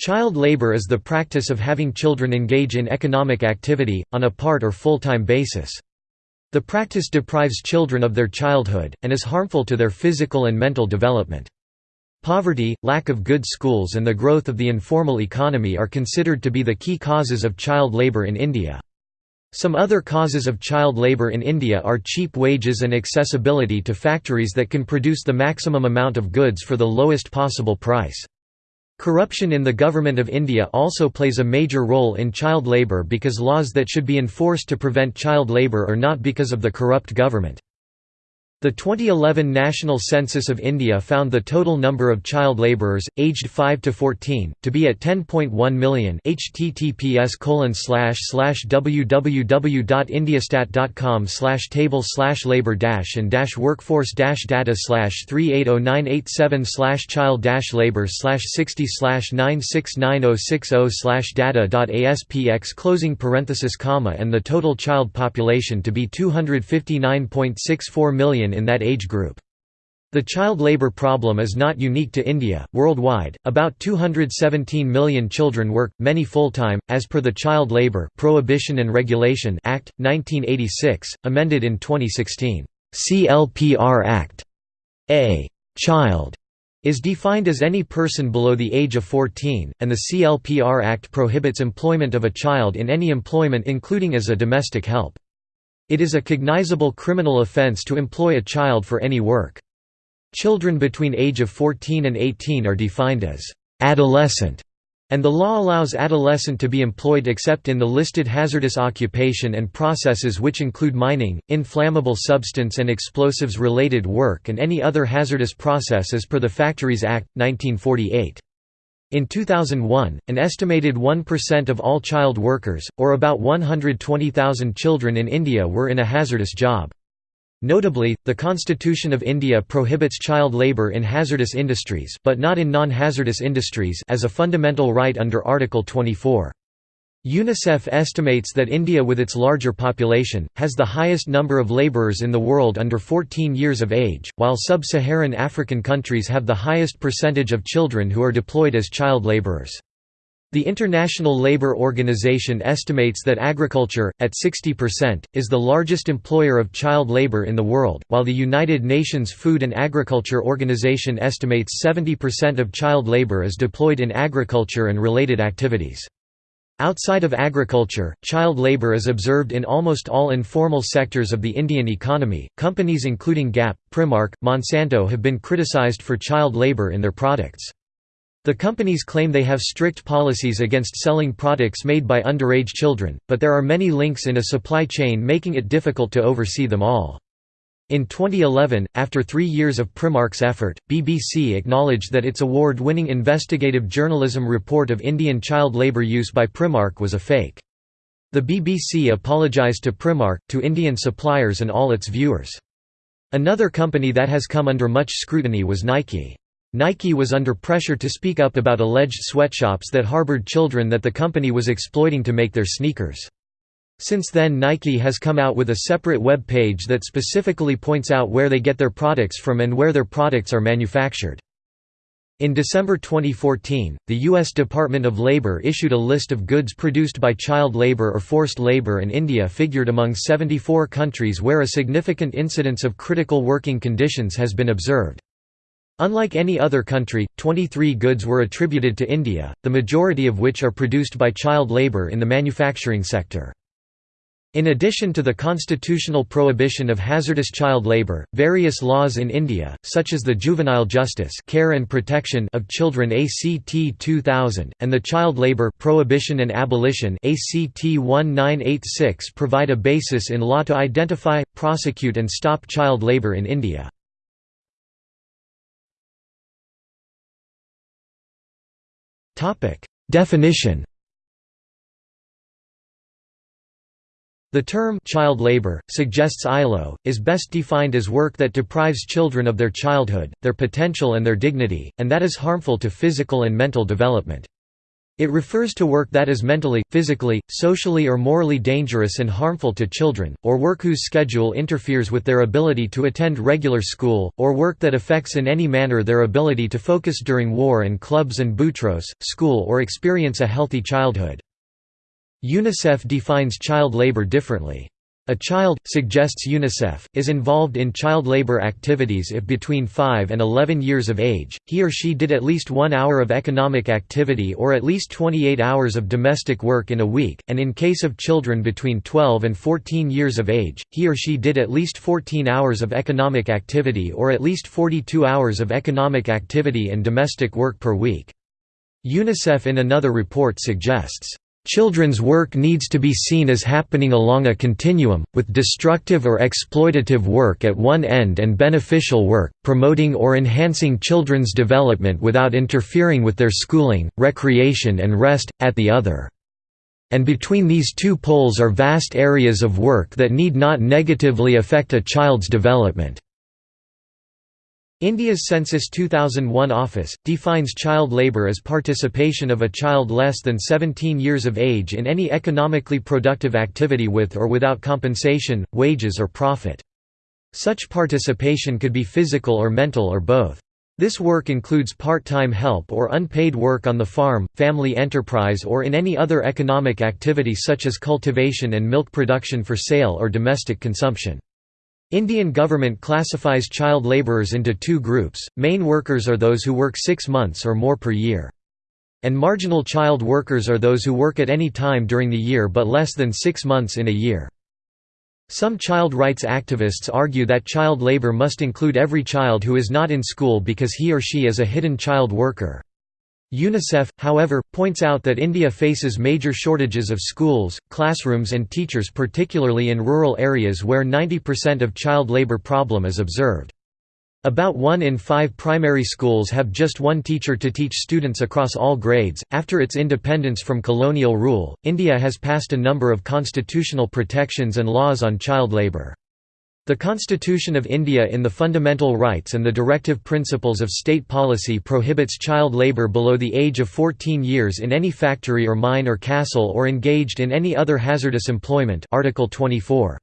Child labor is the practice of having children engage in economic activity, on a part or full-time basis. The practice deprives children of their childhood, and is harmful to their physical and mental development. Poverty, lack of good schools and the growth of the informal economy are considered to be the key causes of child labor in India. Some other causes of child labor in India are cheap wages and accessibility to factories that can produce the maximum amount of goods for the lowest possible price. Corruption in the Government of India also plays a major role in child labour because laws that should be enforced to prevent child labour are not because of the corrupt government. The 2011 National Census of India found the total number of child labourers, aged 5 to 14, to be at 10.1 million https www.indiastat.com table labor and workforce data 380987 child labor 60 9696060 data.aspx closing parenthesis comma and the total child population to be 259.64 million in that age group. The child labor problem is not unique to India. Worldwide, about 217 million children work, many full-time, as per the Child Labor Prohibition and Regulation Act 1986, amended in 2016. CLPR Act. A child is defined as any person below the age of 14, and the CLPR Act prohibits employment of a child in any employment including as a domestic help. It is a cognizable criminal offence to employ a child for any work. Children between age of 14 and 18 are defined as adolescent, and the law allows adolescent to be employed except in the listed hazardous occupation and processes which include mining, inflammable substance and explosives-related work and any other hazardous process as per the Factories Act, 1948. In 2001, an estimated 1% of all child workers, or about 120,000 children in India were in a hazardous job. Notably, the Constitution of India prohibits child labour in hazardous industries but not in non-hazardous industries as a fundamental right under Article 24. UNICEF estimates that India with its larger population, has the highest number of labourers in the world under 14 years of age, while sub-Saharan African countries have the highest percentage of children who are deployed as child labourers. The International Labour Organization estimates that agriculture, at 60%, is the largest employer of child labour in the world, while the United Nations Food and Agriculture Organization estimates 70% of child labour is deployed in agriculture and related activities. Outside of agriculture, child labor is observed in almost all informal sectors of the Indian economy. Companies including Gap, Primark, Monsanto have been criticized for child labor in their products. The companies claim they have strict policies against selling products made by underage children, but there are many links in a supply chain making it difficult to oversee them all. In 2011, after three years of Primark's effort, BBC acknowledged that its award-winning investigative journalism report of Indian child labour use by Primark was a fake. The BBC apologised to Primark, to Indian suppliers and all its viewers. Another company that has come under much scrutiny was Nike. Nike was under pressure to speak up about alleged sweatshops that harboured children that the company was exploiting to make their sneakers. Since then Nike has come out with a separate web page that specifically points out where they get their products from and where their products are manufactured. In December 2014, the U.S. Department of Labor issued a list of goods produced by child labor or forced labor and India figured among 74 countries where a significant incidence of critical working conditions has been observed. Unlike any other country, 23 goods were attributed to India, the majority of which are produced by child labor in the manufacturing sector. In addition to the constitutional prohibition of hazardous child labour, various laws in India, such as the Juvenile Justice Care and Protection of Children ACT 2000, and the Child Labour Prohibition and Abolition ACT 1986 provide a basis in law to identify, prosecute and stop child labour in India. Definition The term child labor, suggests ILO, is best defined as work that deprives children of their childhood, their potential and their dignity, and that is harmful to physical and mental development. It refers to work that is mentally, physically, socially or morally dangerous and harmful to children, or work whose schedule interferes with their ability to attend regular school, or work that affects in any manner their ability to focus during war and clubs and boutros, school or experience a healthy childhood. UNICEF defines child labor differently. A child, suggests UNICEF, is involved in child labor activities if between 5 and 11 years of age, he or she did at least one hour of economic activity or at least 28 hours of domestic work in a week, and in case of children between 12 and 14 years of age, he or she did at least 14 hours of economic activity or at least 42 hours of economic activity and domestic work per week. UNICEF in another report suggests Children's work needs to be seen as happening along a continuum, with destructive or exploitative work at one end and beneficial work, promoting or enhancing children's development without interfering with their schooling, recreation and rest, at the other. And between these two poles are vast areas of work that need not negatively affect a child's development. India's Census 2001 office, defines child labour as participation of a child less than 17 years of age in any economically productive activity with or without compensation, wages or profit. Such participation could be physical or mental or both. This work includes part-time help or unpaid work on the farm, family enterprise or in any other economic activity such as cultivation and milk production for sale or domestic consumption. Indian government classifies child labourers into two groups, main workers are those who work six months or more per year. And marginal child workers are those who work at any time during the year but less than six months in a year. Some child rights activists argue that child labour must include every child who is not in school because he or she is a hidden child worker. UNICEF, however, points out that India faces major shortages of schools, classrooms and teachers particularly in rural areas where 90% of child labour problem is observed. About one in five primary schools have just one teacher to teach students across all grades. After its independence from colonial rule, India has passed a number of constitutional protections and laws on child labour. The Constitution of India in the Fundamental Rights and the Directive Principles of State Policy prohibits child labour below the age of 14 years in any factory or mine or castle or engaged in any other hazardous employment Article 24.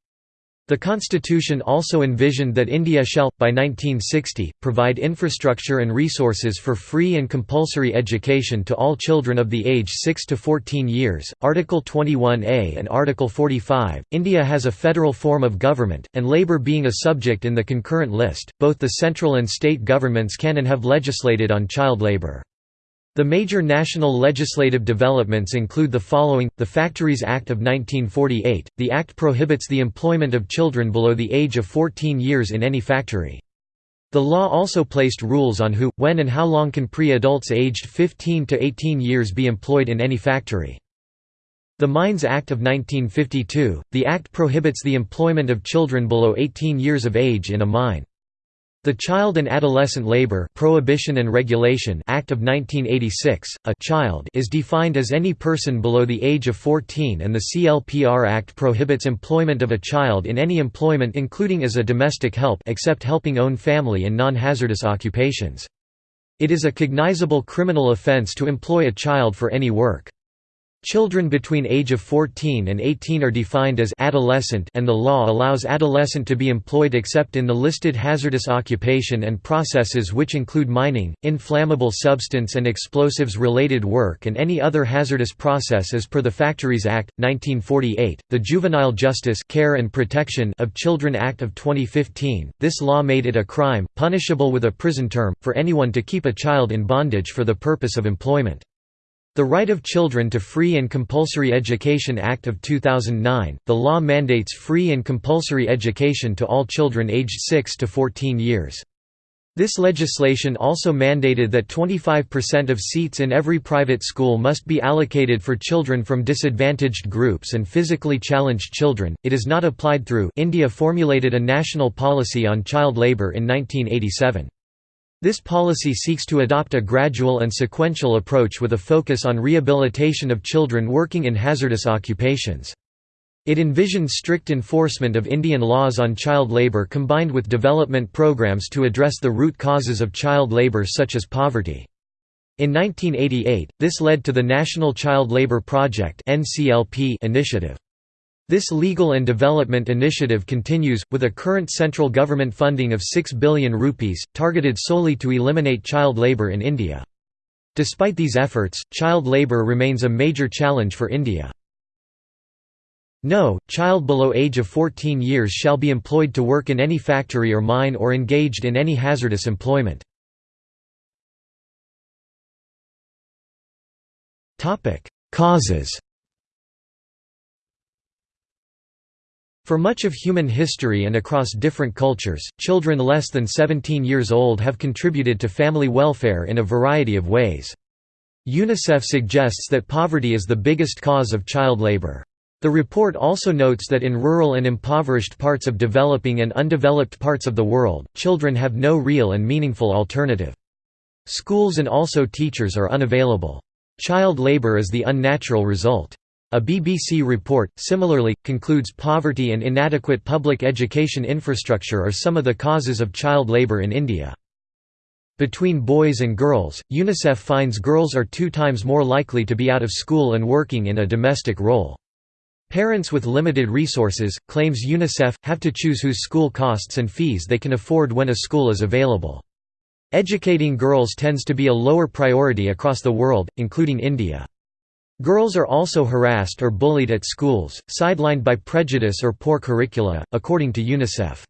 The constitution also envisioned that India shall, by 1960, provide infrastructure and resources for free and compulsory education to all children of the age 6 to 14 years. Article 21A and Article 45. India has a federal form of government, and labour being a subject in the concurrent list, both the central and state governments can and have legislated on child labour. The major national legislative developments include the following, the Factories Act of 1948, the act prohibits the employment of children below the age of 14 years in any factory. The law also placed rules on who, when and how long can pre-adults aged 15 to 18 years be employed in any factory. The Mines Act of 1952, the act prohibits the employment of children below 18 years of age in a mine. The Child and Adolescent Labor Prohibition and Regulation Act of 1986, a child is defined as any person below the age of 14 and the CLPR Act prohibits employment of a child in any employment including as a domestic help except helping own family and non-hazardous occupations. It is a cognizable criminal offence to employ a child for any work. Children between age of 14 and 18 are defined as adolescent and the law allows adolescent to be employed except in the listed hazardous occupation and processes which include mining, inflammable substance and explosives-related work and any other hazardous process as per the Factories Act, 1948, the Juvenile Justice Care and Protection of Children Act of 2015. This law made it a crime, punishable with a prison term, for anyone to keep a child in bondage for the purpose of employment. The Right of Children to Free and Compulsory Education Act of 2009, the law mandates free and compulsory education to all children aged 6 to 14 years. This legislation also mandated that 25% of seats in every private school must be allocated for children from disadvantaged groups and physically challenged children. It is not applied through India formulated a national policy on child labour in 1987. This policy seeks to adopt a gradual and sequential approach with a focus on rehabilitation of children working in hazardous occupations. It envisions strict enforcement of Indian laws on child labour combined with development programs to address the root causes of child labour such as poverty. In 1988, this led to the National Child Labour Project initiative. This legal and development initiative continues, with a current central government funding of 6 billion rupees, targeted solely to eliminate child labour in India. Despite these efforts, child labour remains a major challenge for India. No, child below age of 14 years shall be employed to work in any factory or mine or engaged in any hazardous employment. Causes For much of human history and across different cultures, children less than 17 years old have contributed to family welfare in a variety of ways. UNICEF suggests that poverty is the biggest cause of child labor. The report also notes that in rural and impoverished parts of developing and undeveloped parts of the world, children have no real and meaningful alternative. Schools and also teachers are unavailable. Child labor is the unnatural result. A BBC report, similarly, concludes poverty and inadequate public education infrastructure are some of the causes of child labour in India. Between boys and girls, UNICEF finds girls are two times more likely to be out of school and working in a domestic role. Parents with limited resources, claims UNICEF, have to choose whose school costs and fees they can afford when a school is available. Educating girls tends to be a lower priority across the world, including India. Girls are also harassed or bullied at schools, sidelined by prejudice or poor curricula, according to UNICEF.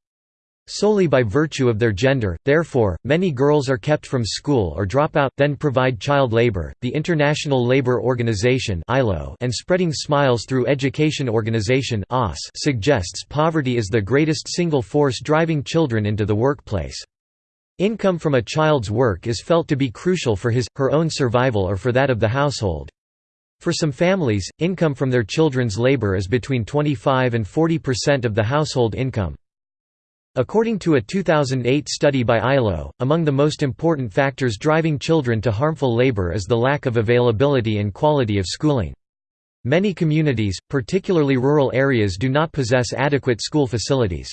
Solely by virtue of their gender, therefore, many girls are kept from school or drop out, then provide child labor. The International Labour Organization and Spreading Smiles Through Education Organization suggests poverty is the greatest single force driving children into the workplace. Income from a child's work is felt to be crucial for his, her own survival or for that of the household. For some families, income from their children's labor is between 25 and 40% of the household income. According to a 2008 study by ILO, among the most important factors driving children to harmful labor is the lack of availability and quality of schooling. Many communities, particularly rural areas do not possess adequate school facilities.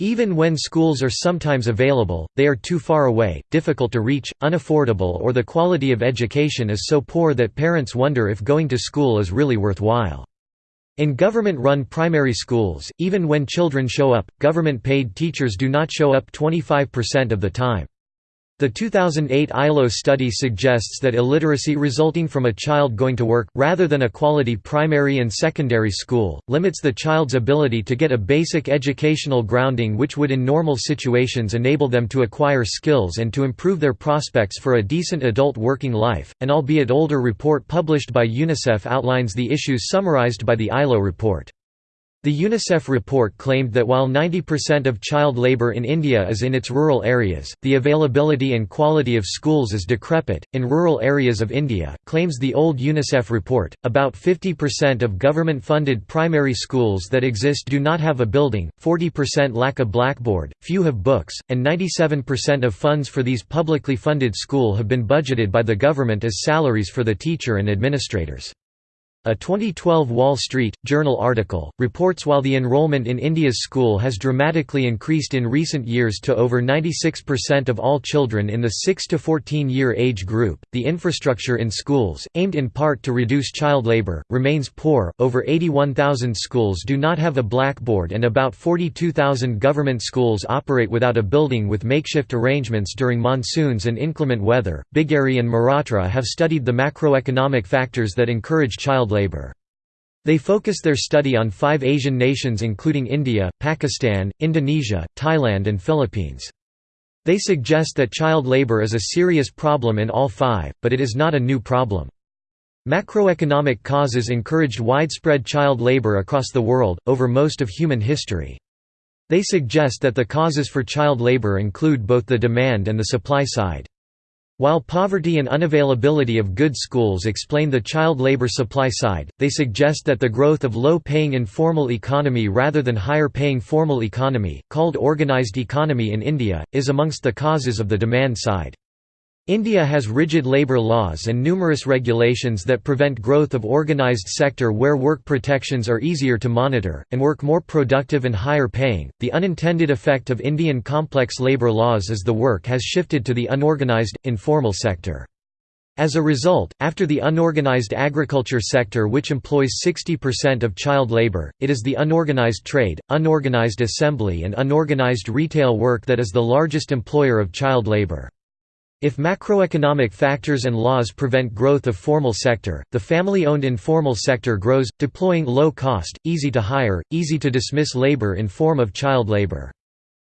Even when schools are sometimes available, they are too far away, difficult to reach, unaffordable or the quality of education is so poor that parents wonder if going to school is really worthwhile. In government-run primary schools, even when children show up, government-paid teachers do not show up 25% of the time. The 2008 ILO study suggests that illiteracy resulting from a child going to work, rather than a quality primary and secondary school, limits the child's ability to get a basic educational grounding which would in normal situations enable them to acquire skills and to improve their prospects for a decent adult working life. An albeit older report published by UNICEF outlines the issues summarized by the ILO report. The UNICEF report claimed that while 90% of child labour in India is in its rural areas, the availability and quality of schools is decrepit. In rural areas of India, claims the old UNICEF report, about 50% of government funded primary schools that exist do not have a building, 40% lack a blackboard, few have books, and 97% of funds for these publicly funded school have been budgeted by the government as salaries for the teacher and administrators. A 2012 Wall Street Journal article reports while the enrollment in India's school has dramatically increased in recent years to over 96% of all children in the 6 to 14 year age group, the infrastructure in schools, aimed in part to reduce child labor, remains poor. Over 81,000 schools do not have a blackboard and about 42,000 government schools operate without a building with makeshift arrangements during monsoons and inclement weather. Biggeri and Mehrotra have studied the macroeconomic factors that encourage child child labor. They focus their study on five Asian nations including India, Pakistan, Indonesia, Thailand and Philippines. They suggest that child labor is a serious problem in all five, but it is not a new problem. Macroeconomic causes encouraged widespread child labor across the world, over most of human history. They suggest that the causes for child labor include both the demand and the supply side. While poverty and unavailability of good schools explain the child labor supply side, they suggest that the growth of low-paying informal economy rather than higher-paying formal economy, called organized economy in India, is amongst the causes of the demand side. India has rigid labour laws and numerous regulations that prevent growth of organised sector where work protections are easier to monitor, and work more productive and higher paying. The unintended effect of Indian complex labour laws is the work has shifted to the unorganised, informal sector. As a result, after the unorganized agriculture sector which employs 60% of child labor, it is the unorganized trade, unorganized assembly and unorganized retail work that is the largest employer of child labor. If macroeconomic factors and laws prevent growth of formal sector, the family-owned informal sector grows, deploying low-cost, easy-to-hire, easy-to-dismiss labor in form of child labor.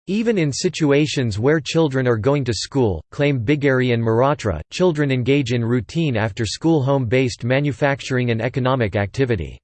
Even in situations where children are going to school, claim Biggeri and Mehrotra, children engage in routine after-school home-based manufacturing and economic activity.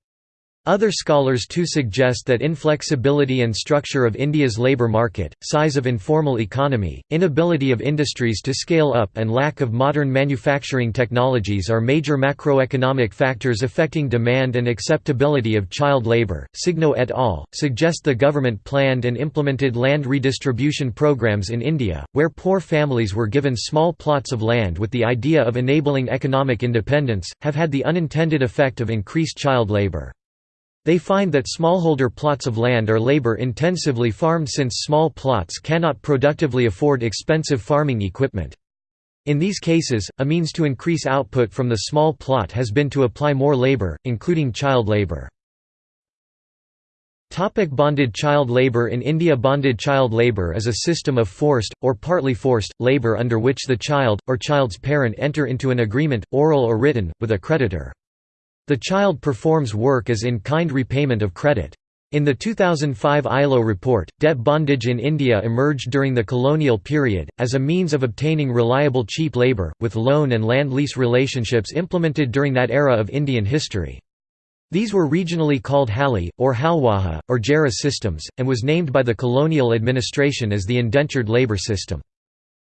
Other scholars too suggest that inflexibility and structure of India's labour market, size of informal economy, inability of industries to scale up and lack of modern manufacturing technologies are major macroeconomic factors affecting demand and acceptability of child labour. Signo et al. suggest the government planned and implemented land redistribution programs in India, where poor families were given small plots of land with the idea of enabling economic independence, have had the unintended effect of increased child labour. They find that smallholder plots of land are labor-intensively farmed since small plots cannot productively afford expensive farming equipment. In these cases, a means to increase output from the small plot has been to apply more labor, including child labor. Topic bonded child labor In India bonded child labor is a system of forced, or partly forced, labor under which the child, or child's parent enter into an agreement, oral or written, with a creditor. The child performs work as in-kind repayment of credit. In the 2005 ILO report, debt bondage in India emerged during the colonial period, as a means of obtaining reliable cheap labour, with loan and land-lease relationships implemented during that era of Indian history. These were regionally called Hali, or Halwaha, or Jara systems, and was named by the colonial administration as the indentured labour system.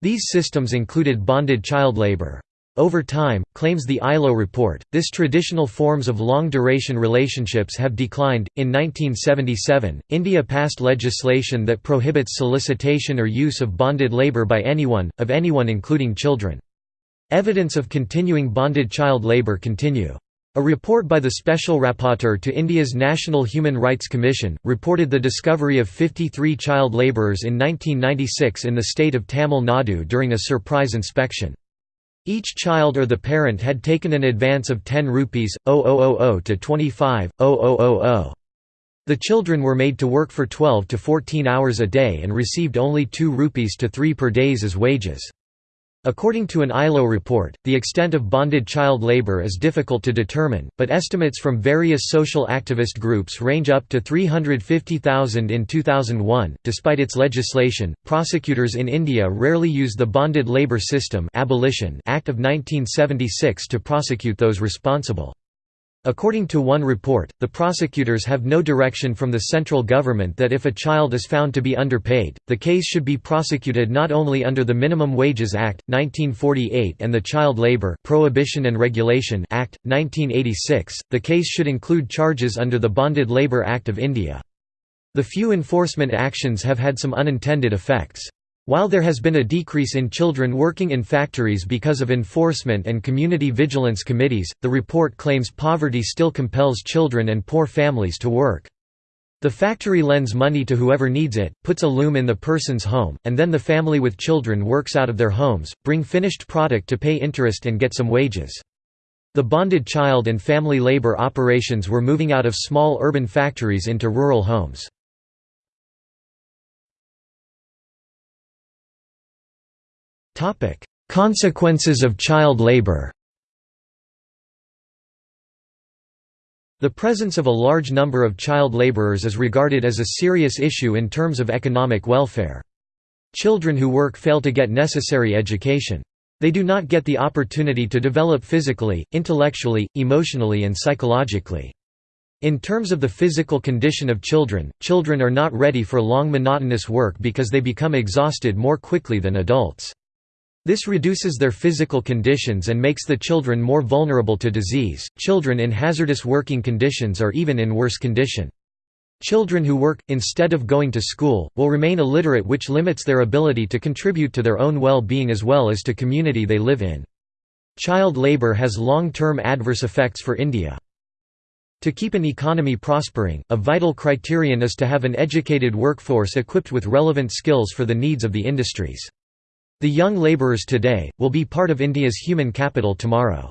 These systems included bonded child labour. Over time, claims the ILO report, this traditional forms of long-duration relationships have declined. In 1977, India passed legislation that prohibits solicitation or use of bonded labour by anyone, of anyone including children. Evidence of continuing bonded child labour continue. A report by the Special Rapporteur to India's National Human Rights Commission, reported the discovery of 53 child labourers in 1996 in the state of Tamil Nadu during a surprise inspection. Each child or the parent had taken an advance of 10 rupees, 0000 to 25, 0000. The children were made to work for 12 to 14 hours a day and received only 2 rupees to 3 per days as wages. According to an ILO report, the extent of bonded child labor is difficult to determine, but estimates from various social activist groups range up to 350,000 in 2001. Despite its legislation, prosecutors in India rarely use the Bonded Labor System Abolition Act of 1976 to prosecute those responsible. According to one report, the prosecutors have no direction from the central government that if a child is found to be underpaid, the case should be prosecuted not only under the Minimum Wages Act, 1948 and the Child Labour Prohibition and Regulation Act, 1986, the case should include charges under the Bonded Labour Act of India. The few enforcement actions have had some unintended effects. While there has been a decrease in children working in factories because of enforcement and community vigilance committees, the report claims poverty still compels children and poor families to work. The factory lends money to whoever needs it, puts a loom in the person's home, and then the family with children works out of their homes, bring finished product to pay interest and get some wages. The bonded child and family labor operations were moving out of small urban factories into rural homes. Consequences of child labor The presence of a large number of child laborers is regarded as a serious issue in terms of economic welfare. Children who work fail to get necessary education. They do not get the opportunity to develop physically, intellectually, emotionally and psychologically. In terms of the physical condition of children, children are not ready for long monotonous work because they become exhausted more quickly than adults. This reduces their physical conditions and makes the children more vulnerable to disease. Children in hazardous working conditions are even in worse condition. Children who work, instead of going to school, will remain illiterate which limits their ability to contribute to their own well-being as well as to community they live in. Child labour has long-term adverse effects for India. To keep an economy prospering, a vital criterion is to have an educated workforce equipped with relevant skills for the needs of the industries. The young labourers today, will be part of India's human capital tomorrow.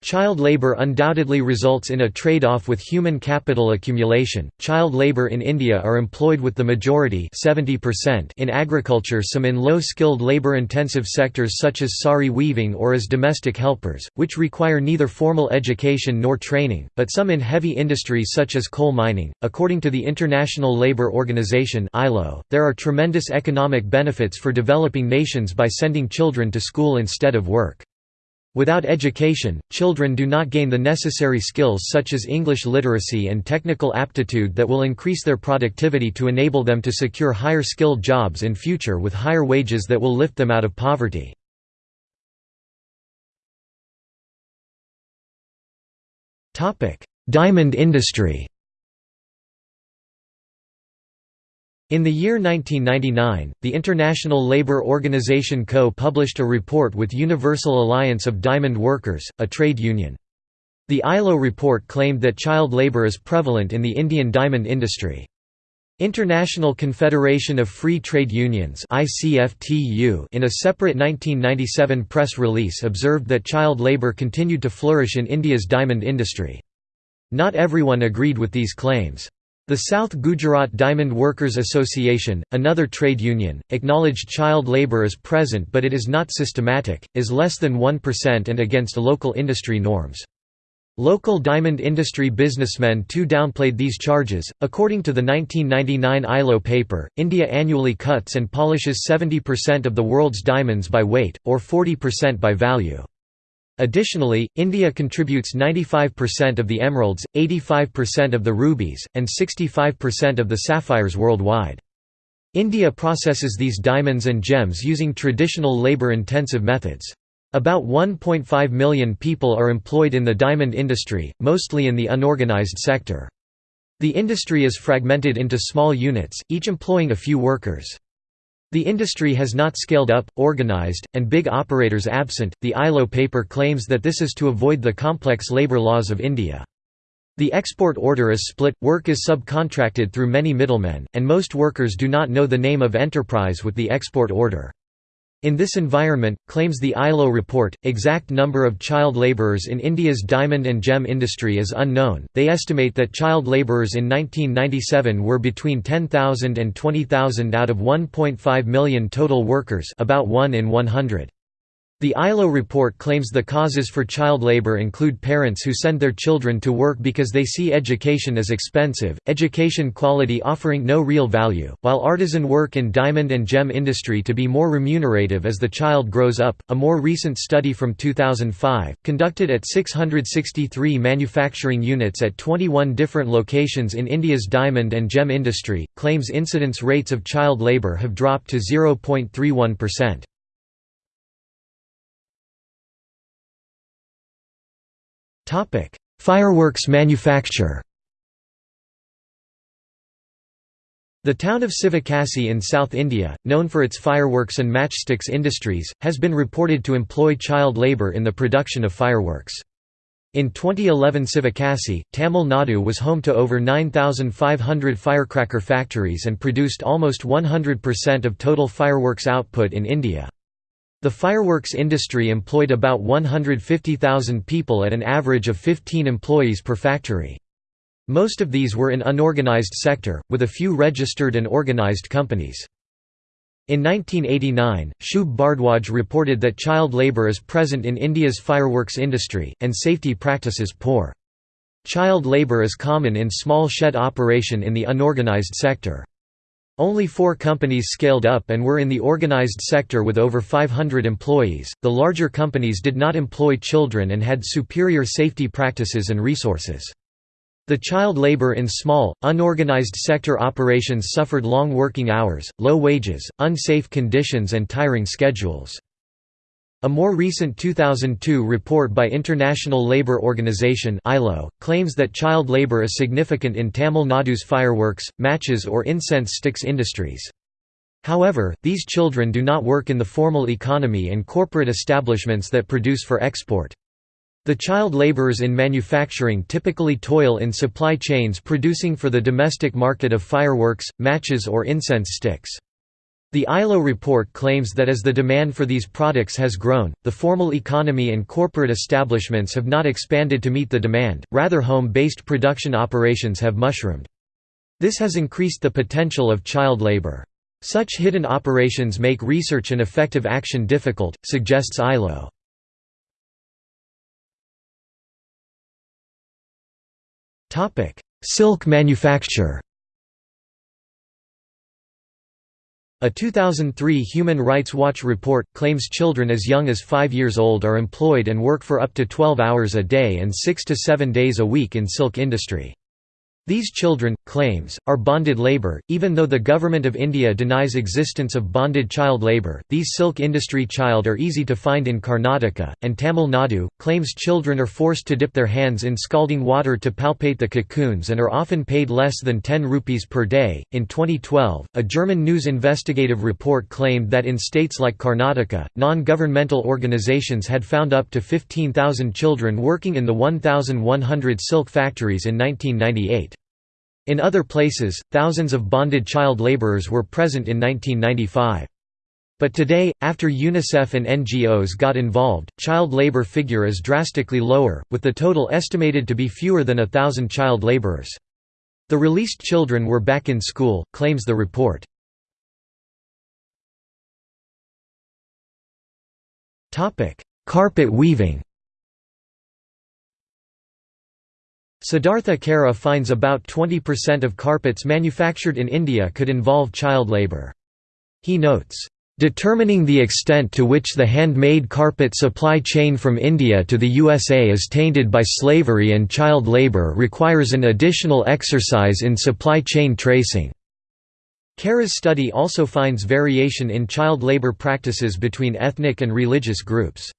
Child labor undoubtedly results in a trade-off with human capital accumulation. Child labor in India are employed with the majority 70% in agriculture some in low-skilled labor-intensive sectors such as sari weaving or as domestic helpers, which require neither formal education nor training, but some in heavy industries such as coal mining. According to the International Labour Organization there are tremendous economic benefits for developing nations by sending children to school instead of work. Without education, children do not gain the necessary skills such as English literacy and technical aptitude that will increase their productivity to enable them to secure higher skilled jobs in future with higher wages that will lift them out of poverty. Diamond industry In the year 1999, the International Labour Organization Co. published a report with Universal Alliance of Diamond Workers, a trade union. The ILO report claimed that child labour is prevalent in the Indian diamond industry. International Confederation of Free Trade Unions in a separate 1997 press release observed that child labour continued to flourish in India's diamond industry. Not everyone agreed with these claims. The South Gujarat Diamond Workers Association, another trade union, acknowledged child labour is present but it is not systematic, is less than 1% and against local industry norms. Local diamond industry businessmen too downplayed these charges. According to the 1999 ILO paper, India annually cuts and polishes 70% of the world's diamonds by weight, or 40% by value. Additionally, India contributes 95% of the emeralds, 85% of the rubies, and 65% of the sapphires worldwide. India processes these diamonds and gems using traditional labor-intensive methods. About 1.5 million people are employed in the diamond industry, mostly in the unorganized sector. The industry is fragmented into small units, each employing a few workers. The industry has not scaled up, organized, and big operators absent. The ILO paper claims that this is to avoid the complex labor laws of India. The export order is split, work is subcontracted through many middlemen, and most workers do not know the name of enterprise with the export order. In this environment, claims the ILO report, exact number of child labourers in India's diamond and gem industry is unknown. They estimate that child labourers in 1997 were between 10,000 and 20,000 out of 1.5 million total workers, about 1 in 100. The ILO report claims the causes for child labor include parents who send their children to work because they see education as expensive, education quality offering no real value, while artisan work in diamond and gem industry to be more remunerative as the child grows up. A more recent study from 2005, conducted at 663 manufacturing units at 21 different locations in India's diamond and gem industry, claims incidence rates of child labor have dropped to 0.31%. Topic: Fireworks manufacture. The town of Sivakasi in South India, known for its fireworks and matchsticks industries, has been reported to employ child labour in the production of fireworks. In 2011 Sivakasi, Tamil Nadu was home to over 9,500 firecracker factories and produced almost 100% of total fireworks output in India. The fireworks industry employed about 150,000 people at an average of 15 employees per factory. Most of these were in unorganized sector, with a few registered and organized companies. In 1989, Shubh Bhardwaj reported that child labour is present in India's fireworks industry, and safety practices poor. Child labour is common in small shed operation in the unorganized sector. Only four companies scaled up and were in the organized sector with over 500 employees. The larger companies did not employ children and had superior safety practices and resources. The child labor in small, unorganized sector operations suffered long working hours, low wages, unsafe conditions, and tiring schedules. A more recent 2002 report by International Labour Organization (ILO) claims that child labour is significant in Tamil Nadu's fireworks, matches or incense sticks industries. However, these children do not work in the formal economy and corporate establishments that produce for export. The child laborers in manufacturing typically toil in supply chains producing for the domestic market of fireworks, matches or incense sticks. The ILO report claims that as the demand for these products has grown, the formal economy and corporate establishments have not expanded to meet the demand, rather home-based production operations have mushroomed. This has increased the potential of child labor. Such hidden operations make research and effective action difficult, suggests ILO. Silk manufacture A 2003 Human Rights Watch report, claims children as young as 5 years old are employed and work for up to 12 hours a day and 6 to 7 days a week in silk industry. These children, claims, are bonded labour, even though the Government of India denies existence of bonded child labour. These silk industry child are easy to find in Karnataka, and Tamil Nadu, claims children are forced to dip their hands in scalding water to palpate the cocoons and are often paid less than 10 rupees per day. In 2012, a German news investigative report claimed that in states like Karnataka, non governmental organizations had found up to 15,000 children working in the 1,100 silk factories in 1998. In other places, thousands of bonded child laborers were present in 1995. But today, after UNICEF and NGOs got involved, child labor figure is drastically lower, with the total estimated to be fewer than a thousand child laborers. The released children were back in school, claims the report. Carpet weaving Siddhartha Kara finds about 20% of carpets manufactured in India could involve child labour. He notes, "...determining the extent to which the handmade carpet supply chain from India to the USA is tainted by slavery and child labour requires an additional exercise in supply chain tracing." Kara's study also finds variation in child labour practices between ethnic and religious groups.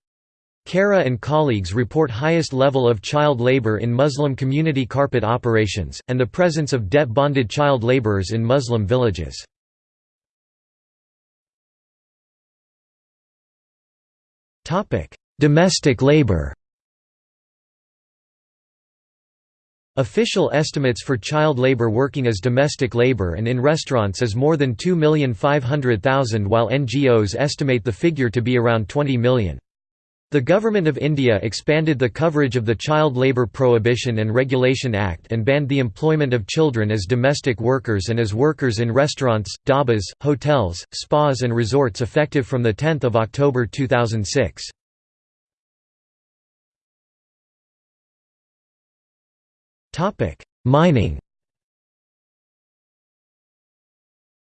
Kara and colleagues report highest level of child labor in Muslim community carpet operations, and the presence of debt-bonded child laborers in Muslim villages. Domestic labor Official estimates for child labor working as domestic labor and in restaurants is more than 2,500,000 while NGOs estimate the figure to be around 20 million. The Government of India expanded the coverage of the Child Labour Prohibition and Regulation Act and banned the employment of children as domestic workers and as workers in restaurants, dhabas, hotels, spas and resorts effective from 10 October 2006. Mining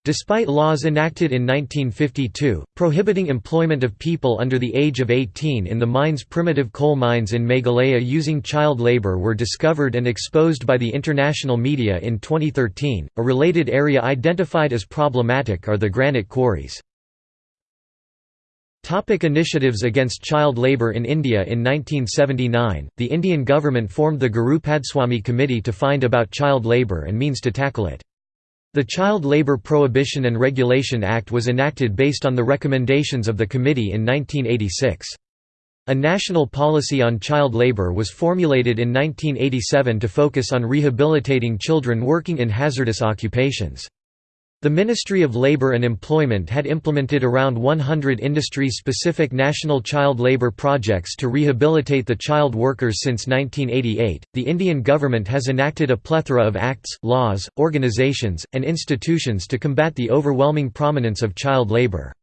Despite laws enacted in 1952, prohibiting employment of people under the age of 18 in the mines primitive coal mines in Meghalaya using child labor were discovered and exposed by the international media in 2013. A related area identified as problematic are the granite quarries. Topic initiatives against child labour in India In 1979, the Indian government formed the Gurupadaswamy Committee to find about child labour and means to tackle it. The Child Labour Prohibition and Regulation Act was enacted based on the recommendations of the committee in 1986. A national policy on child labour was formulated in 1987 to focus on rehabilitating children working in hazardous occupations. The Ministry of Labour and Employment had implemented around 100 industry-specific national child labour projects to rehabilitate the child workers since 1988. The Indian government has enacted a plethora of acts, laws, organisations, and institutions to combat the overwhelming prominence of child labour.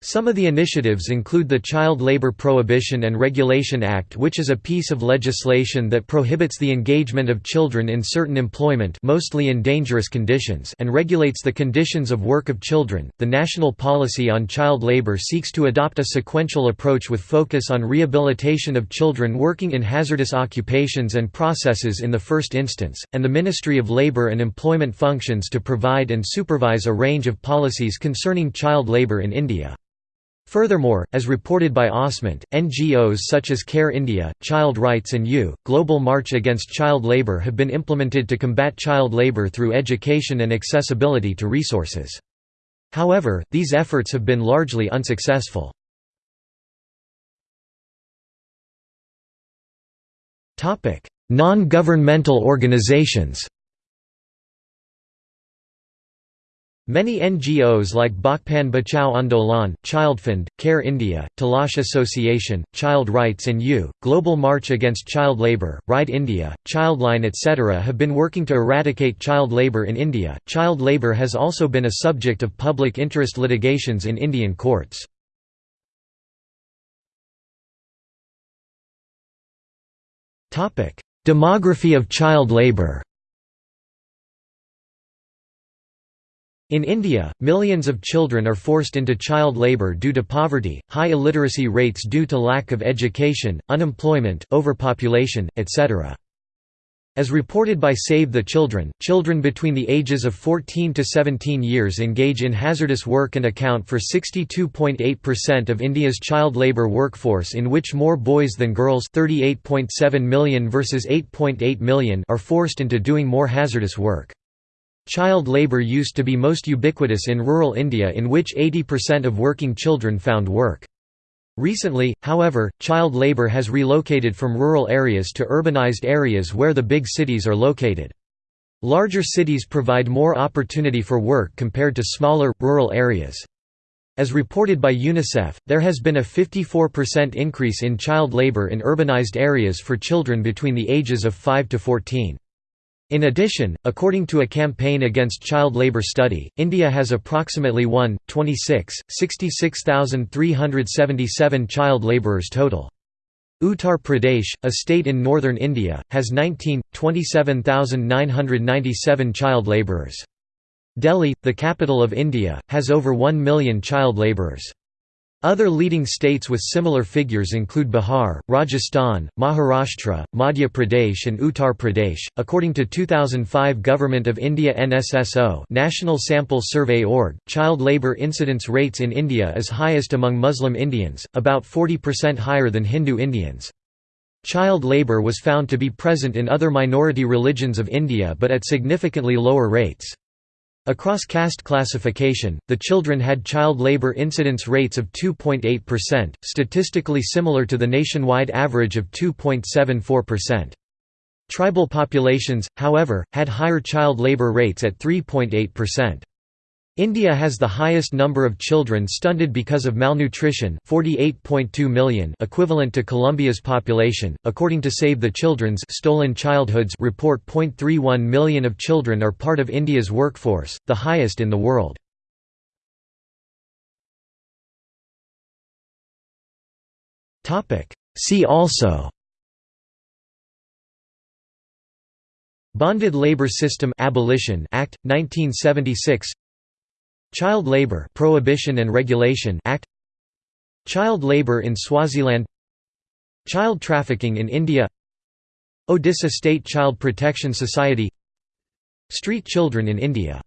Some of the initiatives include the Child Labor Prohibition and Regulation Act which is a piece of legislation that prohibits the engagement of children in certain employment mostly in dangerous conditions and regulates the conditions of work of children. The national policy on child labor seeks to adopt a sequential approach with focus on rehabilitation of children working in hazardous occupations and processes in the first instance, and the Ministry of Labor and Employment functions to provide and supervise a range of policies concerning child labor in India. Furthermore, as reported by Osment, NGOs such as Care India, Child Rights and You, Global March Against Child Labour have been implemented to combat child labour through education and accessibility to resources. However, these efforts have been largely unsuccessful. Non-governmental organizations Many NGOs like Bachpan Bachao Andolan, Childfund, Care India, Talash Association, Child Rights and You, Global March Against Child Labour, Ride India, Childline etc. have been working to eradicate child labour in India. Child labour has also been a subject of public interest litigations in Indian courts. Demography of child labour In India, millions of children are forced into child labour due to poverty, high illiteracy rates due to lack of education, unemployment, overpopulation, etc. As reported by Save the Children, children between the ages of 14 to 17 years engage in hazardous work and account for 62.8% of India's child labour workforce in which more boys than girls 38.7 million versus 8.8 million are forced into doing more hazardous work. Child labour used to be most ubiquitous in rural India in which 80% of working children found work. Recently, however, child labour has relocated from rural areas to urbanized areas where the big cities are located. Larger cities provide more opportunity for work compared to smaller, rural areas. As reported by UNICEF, there has been a 54% increase in child labour in urbanized areas for children between the ages of 5 to 14. In addition, according to a campaign against child labour study, India has approximately 1, 26, 66,377 child labourers total. Uttar Pradesh, a state in northern India, has 19, 27,997 child labourers. Delhi, the capital of India, has over 1 million child labourers. Other leading states with similar figures include Bihar, Rajasthan, Maharashtra, Madhya Pradesh and Uttar Pradesh. According to 2005 Government of India NSSO, National Sample Survey org, child labor incidence rates in India is highest among Muslim Indians, about 40% higher than Hindu Indians. Child labor was found to be present in other minority religions of India but at significantly lower rates. Across caste classification, the children had child labor incidence rates of 2.8%, statistically similar to the nationwide average of 2.74%. Tribal populations, however, had higher child labor rates at 3.8%. India has the highest number of children stunted because of malnutrition 48.2 million equivalent to Colombia's population. According to Save the Children's Stolen Childhoods report 0.31 million of children are part of India's workforce, the highest in the world. See also Bonded Labor System Abolition Act 1976 Child Labour Prohibition and Regulation Act Child Labour in Swaziland Child Trafficking in India Odisha State Child Protection Society Street Children in India